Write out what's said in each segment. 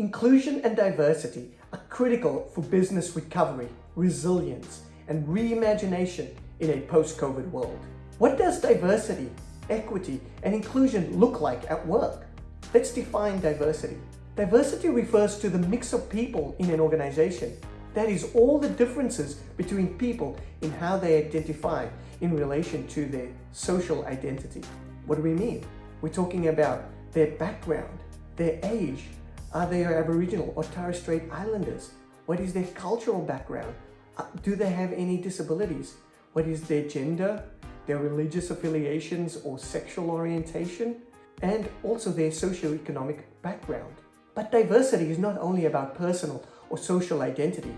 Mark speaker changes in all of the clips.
Speaker 1: Inclusion and diversity are critical for business recovery, resilience, and reimagination in a post-COVID world. What does diversity, equity, and inclusion look like at work? Let's define diversity. Diversity refers to the mix of people in an organization. That is all the differences between people in how they identify in relation to their social identity. What do we mean? We're talking about their background, their age, are they Aboriginal or Torres Strait Islanders? What is their cultural background? Uh, do they have any disabilities? What is their gender, their religious affiliations or sexual orientation? And also their socioeconomic background. But diversity is not only about personal or social identity.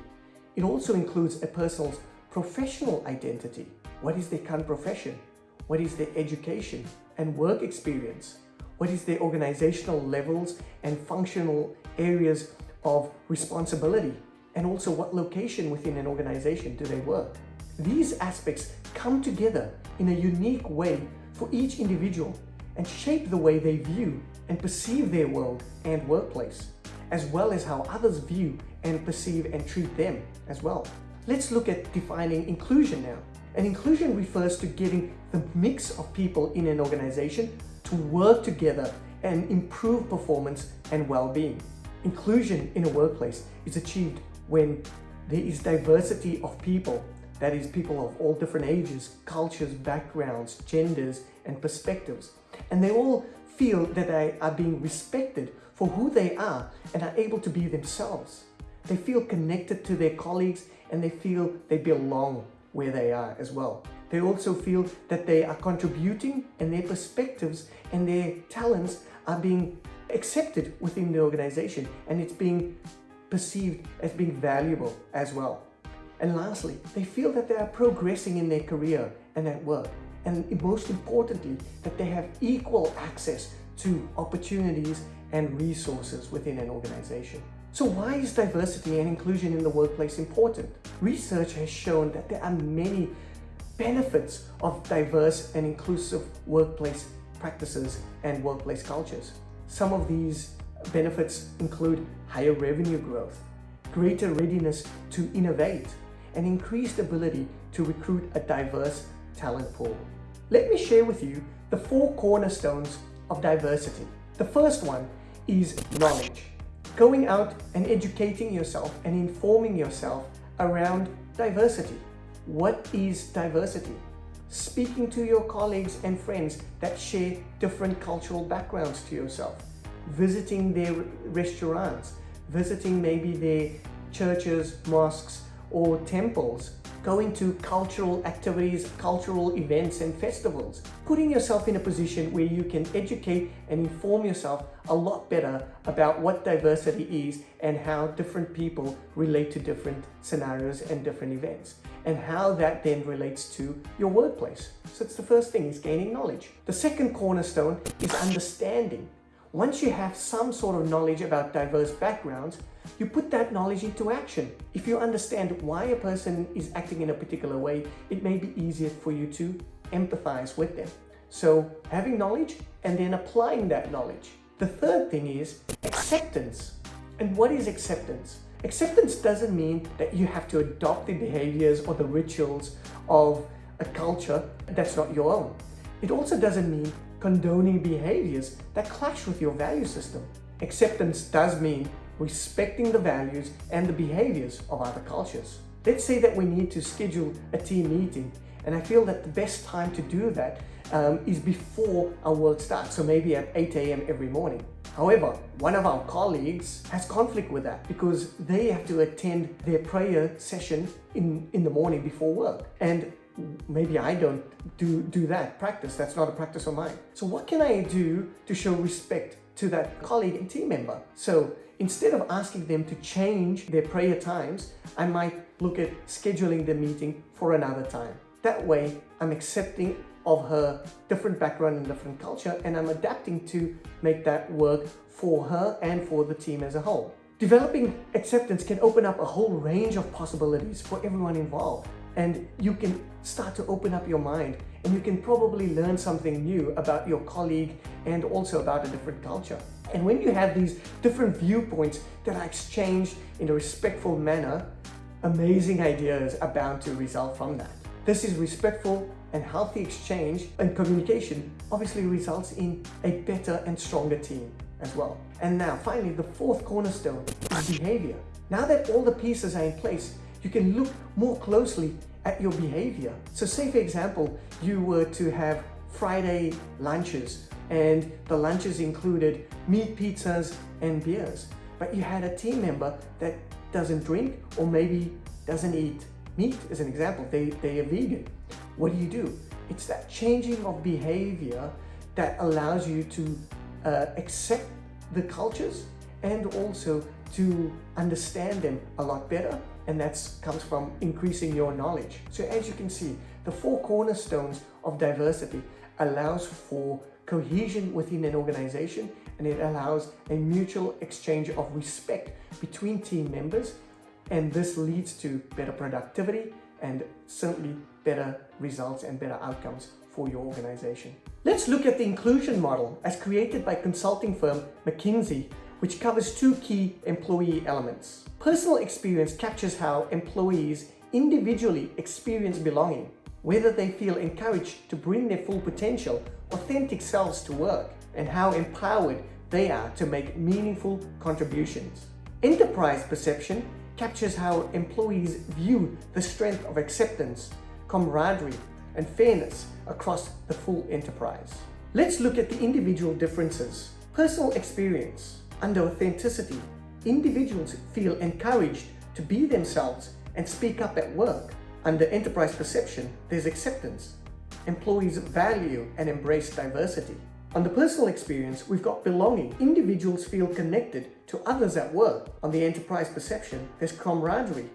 Speaker 1: It also includes a person's professional identity. What is their current profession? What is their education and work experience? What is their organizational levels and functional areas of responsibility? And also what location within an organization do they work? These aspects come together in a unique way for each individual and shape the way they view and perceive their world and workplace, as well as how others view and perceive and treat them as well. Let's look at defining inclusion now. And inclusion refers to getting the mix of people in an organization to work together and improve performance and well-being. Inclusion in a workplace is achieved when there is diversity of people, that is people of all different ages, cultures, backgrounds, genders, and perspectives. And they all feel that they are being respected for who they are and are able to be themselves. They feel connected to their colleagues and they feel they belong where they are as well. They also feel that they are contributing and their perspectives and their talents are being accepted within the organization and it's being perceived as being valuable as well. And lastly, they feel that they are progressing in their career and at work. And most importantly, that they have equal access to opportunities and resources within an organization. So why is diversity and inclusion in the workplace important? Research has shown that there are many benefits of diverse and inclusive workplace practices and workplace cultures. Some of these benefits include higher revenue growth, greater readiness to innovate, and increased ability to recruit a diverse talent pool. Let me share with you the four cornerstones of diversity. The first one is knowledge. Going out and educating yourself and informing yourself around diversity. What is diversity? Speaking to your colleagues and friends that share different cultural backgrounds to yourself. Visiting their restaurants, visiting maybe their churches, mosques, or temples going to cultural activities, cultural events and festivals. Putting yourself in a position where you can educate and inform yourself a lot better about what diversity is and how different people relate to different scenarios and different events and how that then relates to your workplace. So it's the first thing is gaining knowledge. The second cornerstone is understanding. Once you have some sort of knowledge about diverse backgrounds, you put that knowledge into action. If you understand why a person is acting in a particular way, it may be easier for you to empathize with them. So having knowledge and then applying that knowledge. The third thing is acceptance. And what is acceptance? Acceptance doesn't mean that you have to adopt the behaviors or the rituals of a culture that's not your own. It also doesn't mean condoning behaviors that clash with your value system. Acceptance does mean respecting the values and the behaviors of other cultures. Let's say that we need to schedule a team meeting and I feel that the best time to do that um, is before our work starts, so maybe at 8 a.m. every morning. However, one of our colleagues has conflict with that because they have to attend their prayer session in, in the morning before work. And maybe I don't do, do that practice. That's not a practice of mine. So what can I do to show respect to that colleague and team member? So instead of asking them to change their prayer times, I might look at scheduling the meeting for another time. That way, I'm accepting of her different background and different culture and I'm adapting to make that work for her and for the team as a whole. Developing acceptance can open up a whole range of possibilities for everyone involved and you can start to open up your mind and you can probably learn something new about your colleague and also about a different culture. And when you have these different viewpoints that are exchanged in a respectful manner, amazing ideas are bound to result from that. This is respectful and healthy exchange and communication obviously results in a better and stronger team as well. And now finally, the fourth cornerstone is behavior. Now that all the pieces are in place, you can look more closely at your behavior. So say for example, you were to have Friday lunches and the lunches included meat pizzas and beers, but you had a team member that doesn't drink or maybe doesn't eat meat as an example, they, they are vegan. What do you do? It's that changing of behavior that allows you to uh, accept the cultures and also to understand them a lot better and that comes from increasing your knowledge. So as you can see, the four cornerstones of diversity allows for cohesion within an organization and it allows a mutual exchange of respect between team members and this leads to better productivity and certainly better results and better outcomes for your organization. Let's look at the inclusion model as created by consulting firm McKinsey which covers two key employee elements. Personal experience captures how employees individually experience belonging, whether they feel encouraged to bring their full potential, authentic selves to work, and how empowered they are to make meaningful contributions. Enterprise perception captures how employees view the strength of acceptance, camaraderie, and fairness across the full enterprise. Let's look at the individual differences. Personal experience under authenticity, individuals feel encouraged to be themselves and speak up at work. Under enterprise perception, there's acceptance. Employees value and embrace diversity. On the personal experience, we've got belonging. Individuals feel connected to others at work. On the enterprise perception, there's camaraderie.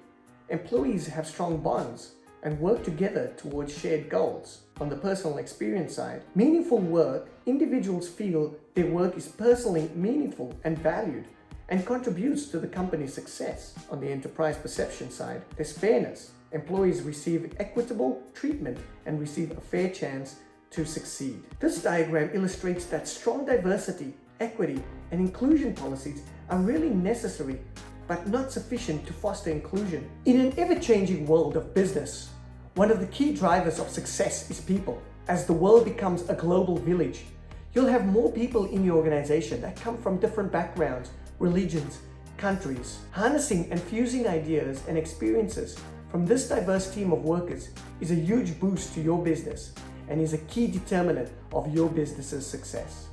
Speaker 1: Employees have strong bonds and work together towards shared goals. On the personal experience side, meaningful work, individuals feel their work is personally meaningful and valued and contributes to the company's success. On the enterprise perception side, there's fairness. Employees receive equitable treatment and receive a fair chance to succeed. This diagram illustrates that strong diversity, equity, and inclusion policies are really necessary but not sufficient to foster inclusion. In an ever-changing world of business, one of the key drivers of success is people. As the world becomes a global village, you'll have more people in your organization that come from different backgrounds, religions, countries. Harnessing and fusing ideas and experiences from this diverse team of workers is a huge boost to your business and is a key determinant of your business's success.